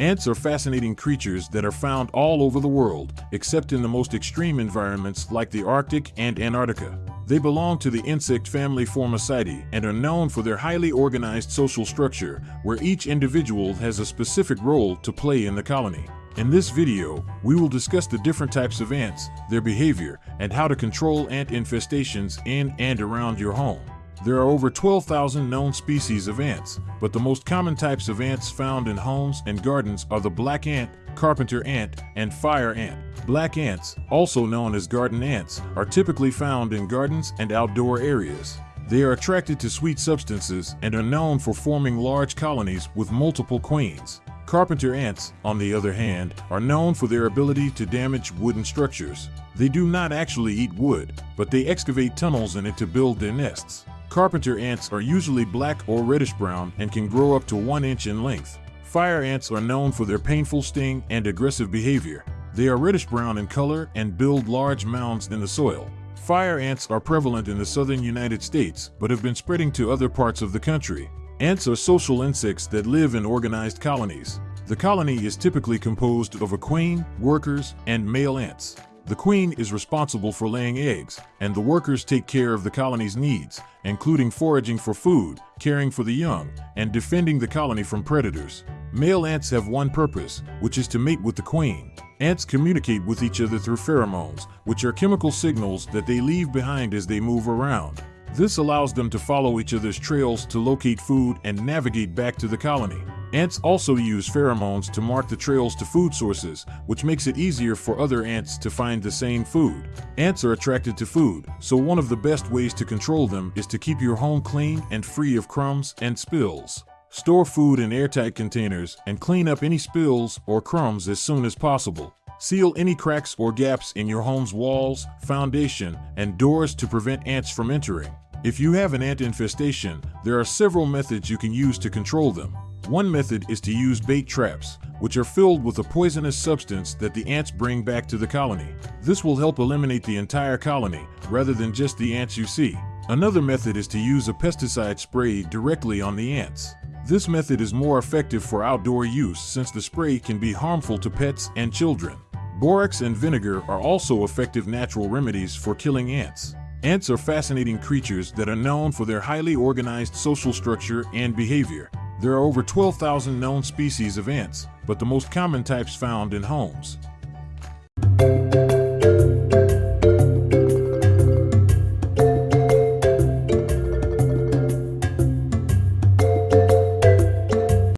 Ants are fascinating creatures that are found all over the world, except in the most extreme environments like the Arctic and Antarctica. They belong to the insect family Formicidae and are known for their highly organized social structure, where each individual has a specific role to play in the colony. In this video, we will discuss the different types of ants, their behavior, and how to control ant infestations in and around your home. There are over 12,000 known species of ants, but the most common types of ants found in homes and gardens are the black ant, carpenter ant, and fire ant. Black ants, also known as garden ants, are typically found in gardens and outdoor areas. They are attracted to sweet substances and are known for forming large colonies with multiple queens. Carpenter ants, on the other hand, are known for their ability to damage wooden structures. They do not actually eat wood, but they excavate tunnels in it to build their nests. Carpenter ants are usually black or reddish brown and can grow up to one inch in length. Fire ants are known for their painful sting and aggressive behavior. They are reddish brown in color and build large mounds in the soil. Fire ants are prevalent in the southern United States, but have been spreading to other parts of the country. Ants are social insects that live in organized colonies. The colony is typically composed of a queen, workers, and male ants. The queen is responsible for laying eggs, and the workers take care of the colony's needs, including foraging for food, caring for the young, and defending the colony from predators. Male ants have one purpose, which is to mate with the queen. Ants communicate with each other through pheromones, which are chemical signals that they leave behind as they move around. This allows them to follow each other's trails to locate food and navigate back to the colony. Ants also use pheromones to mark the trails to food sources, which makes it easier for other ants to find the same food. Ants are attracted to food, so one of the best ways to control them is to keep your home clean and free of crumbs and spills. Store food in airtight containers and clean up any spills or crumbs as soon as possible. Seal any cracks or gaps in your home's walls, foundation, and doors to prevent ants from entering. If you have an ant infestation, there are several methods you can use to control them. One method is to use bait traps, which are filled with a poisonous substance that the ants bring back to the colony. This will help eliminate the entire colony, rather than just the ants you see. Another method is to use a pesticide spray directly on the ants. This method is more effective for outdoor use since the spray can be harmful to pets and children. Borax and vinegar are also effective natural remedies for killing ants. Ants are fascinating creatures that are known for their highly organized social structure and behavior. There are over 12,000 known species of ants, but the most common types found in homes.